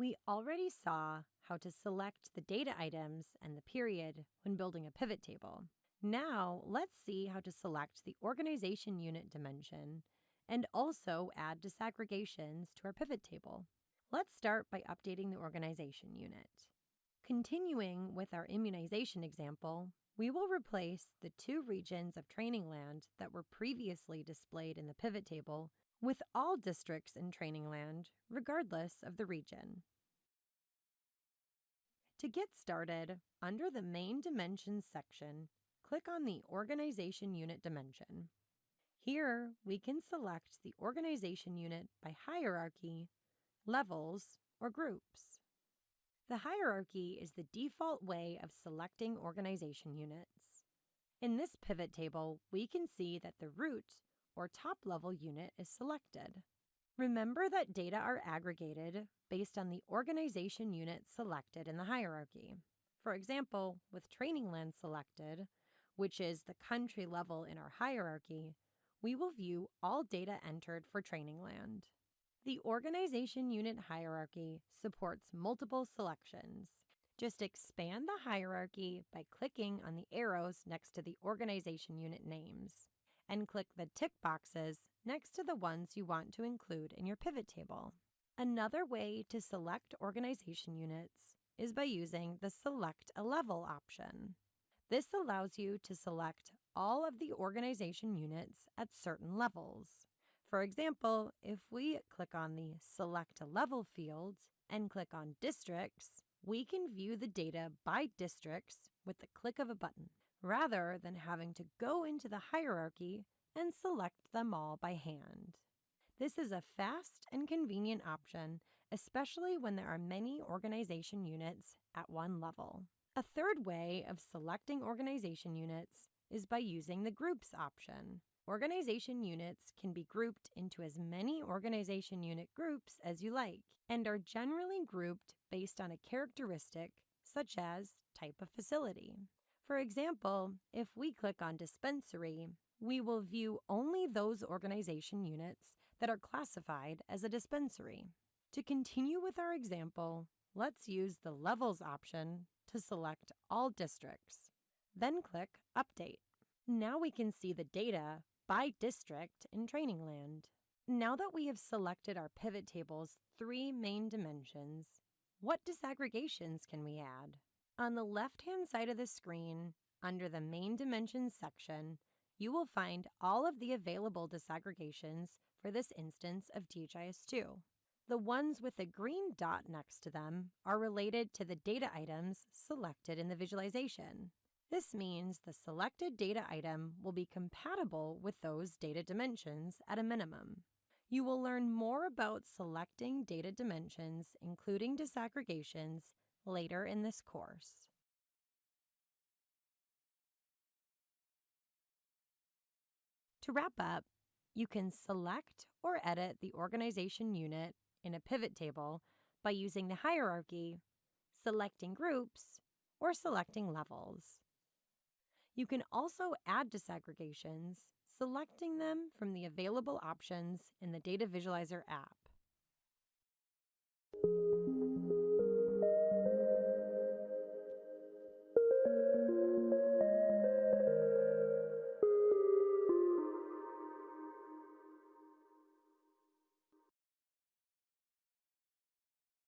We already saw how to select the data items and the period when building a pivot table. Now, let's see how to select the organization unit dimension and also add disaggregations to our pivot table. Let's start by updating the organization unit. Continuing with our immunization example, we will replace the two regions of training land that were previously displayed in the pivot table with all districts in training land, regardless of the region. To get started, under the Main Dimensions section, click on the Organization Unit dimension. Here, we can select the organization unit by hierarchy, levels, or groups. The hierarchy is the default way of selecting organization units. In this pivot table, we can see that the root or top level unit is selected. Remember that data are aggregated based on the organization unit selected in the hierarchy. For example, with training land selected, which is the country level in our hierarchy, we will view all data entered for training land. The organization unit hierarchy supports multiple selections. Just expand the hierarchy by clicking on the arrows next to the organization unit names and click the tick boxes next to the ones you want to include in your pivot table. Another way to select organization units is by using the Select a Level option. This allows you to select all of the organization units at certain levels. For example, if we click on the Select a Level field and click on Districts, we can view the data by districts with the click of a button rather than having to go into the hierarchy and select them all by hand. This is a fast and convenient option, especially when there are many organization units at one level. A third way of selecting organization units is by using the Groups option. Organization units can be grouped into as many organization unit groups as you like and are generally grouped based on a characteristic such as type of facility. For example, if we click on dispensary, we will view only those organization units that are classified as a dispensary. To continue with our example, let's use the Levels option to select all districts. Then click Update. Now we can see the data by district in Training Land. Now that we have selected our pivot table's three main dimensions, what disaggregations can we add? On the left-hand side of the screen, under the Main Dimensions section, you will find all of the available disaggregations for this instance of DHIS2. The ones with a green dot next to them are related to the data items selected in the visualization. This means the selected data item will be compatible with those data dimensions at a minimum. You will learn more about selecting data dimensions, including disaggregations, later in this course. To wrap up, you can select or edit the organization unit in a pivot table by using the hierarchy, selecting groups, or selecting levels. You can also add disaggregations, selecting them from the available options in the Data Visualizer app.